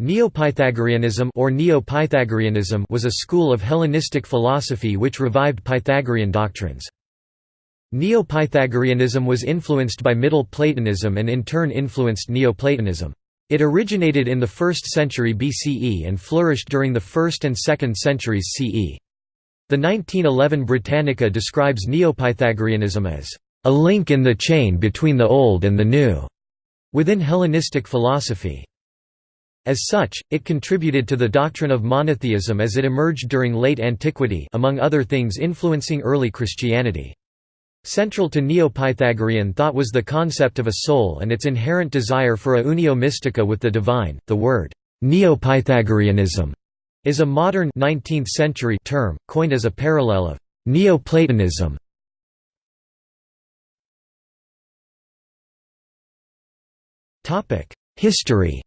Neopythagoreanism or Neo-Pythagoreanism was a school of Hellenistic philosophy which revived Pythagorean doctrines. Neo-Pythagoreanism was influenced by Middle Platonism and in turn influenced Neoplatonism. It originated in the 1st century BCE and flourished during the 1st and 2nd centuries CE. The 1911 Britannica describes Neo-Pythagoreanism as a link in the chain between the old and the new within Hellenistic philosophy. As such, it contributed to the doctrine of monotheism as it emerged during late antiquity among other things influencing early Christianity. Central to Neo-Pythagorean thought was the concept of a soul and its inherent desire for a unio mystica with the divine. The word Neo-Pythagoreanism is a modern 19th century term coined as a parallel of Neoplatonism. Topic: History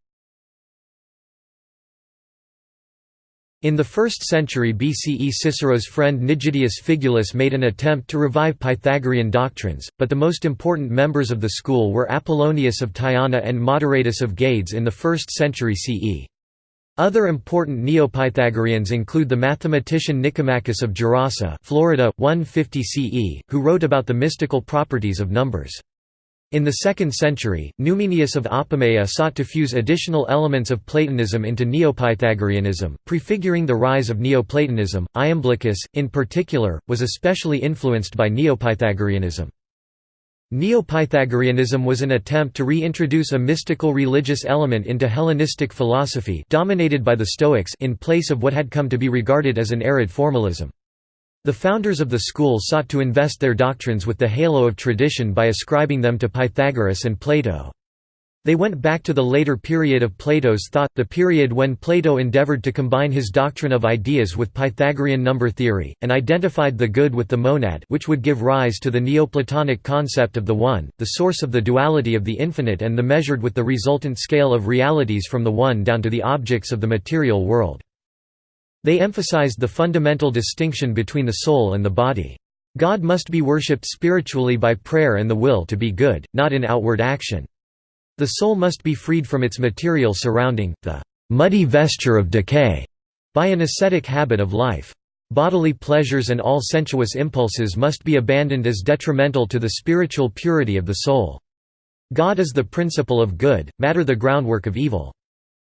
In the 1st century BCE Cicero's friend Nigidius Figulus made an attempt to revive Pythagorean doctrines, but the most important members of the school were Apollonius of Tyana and Moderatus of Gades in the 1st century CE. Other important Neo-Pythagoreans include the mathematician Nicomachus of Gerasa Florida, 150 CE, who wrote about the mystical properties of numbers. In the 2nd century, Numenius of Apamea sought to fuse additional elements of Platonism into Neopythagoreanism, prefiguring the rise of Neoplatonism. Iamblichus, in particular, was especially influenced by Neopythagoreanism. Neopythagoreanism was an attempt to reintroduce a mystical religious element into Hellenistic philosophy dominated by the Stoics in place of what had come to be regarded as an arid formalism. The founders of the school sought to invest their doctrines with the halo of tradition by ascribing them to Pythagoras and Plato. They went back to the later period of Plato's thought, the period when Plato endeavored to combine his doctrine of ideas with Pythagorean number theory, and identified the good with the monad which would give rise to the Neoplatonic concept of the One, the source of the duality of the infinite and the measured with the resultant scale of realities from the One down to the objects of the material world. They emphasized the fundamental distinction between the soul and the body. God must be worshipped spiritually by prayer and the will to be good, not in outward action. The soul must be freed from its material surrounding, the muddy vesture of decay, by an ascetic habit of life. Bodily pleasures and all sensuous impulses must be abandoned as detrimental to the spiritual purity of the soul. God is the principle of good, matter the groundwork of evil.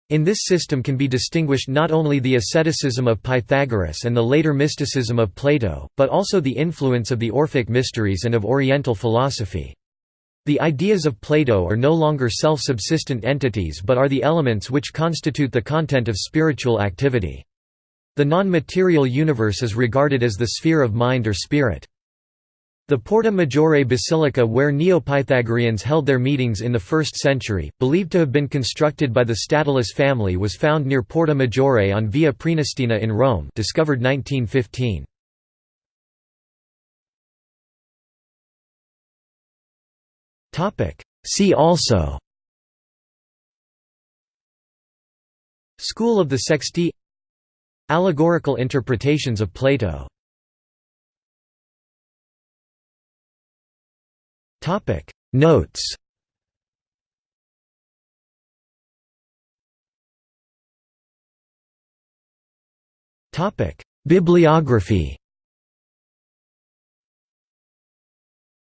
In this system can be distinguished not only the asceticism of Pythagoras and the later mysticism of Plato, but also the influence of the Orphic mysteries and of Oriental philosophy. The ideas of Plato are no longer self-subsistent entities but are the elements which constitute the content of spiritual activity. The non-material universe is regarded as the sphere of mind or spirit. The Porta Maggiore Basilica where Neo-Pythagoreans held their meetings in the 1st century, believed to have been constructed by the Statilii family was found near Porta Maggiore on Via Prenestina in Rome discovered 1915. See also School of the Sexti Allegorical interpretations of Plato Topic. Notes. Topic. Bibliography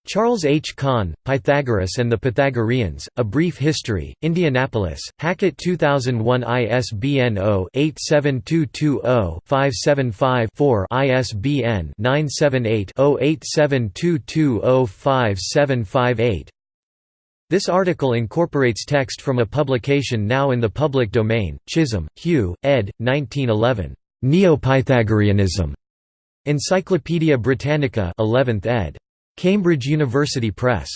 Charles H. Kahn, Pythagoras and the Pythagoreans, A Brief History, Indianapolis, Hackett 2001 ISBN 0-87220-575-4 ISBN 978-0872205758 This article incorporates text from a publication now in the public domain, Chisholm, Hugh, ed. 1911. Neo-Pythagoreanism. Encyclopædia Britannica 11th ed. Cambridge University Press.